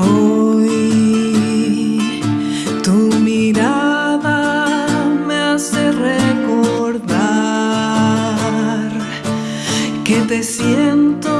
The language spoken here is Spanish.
Hoy. Tu mirada me hace recordar que te siento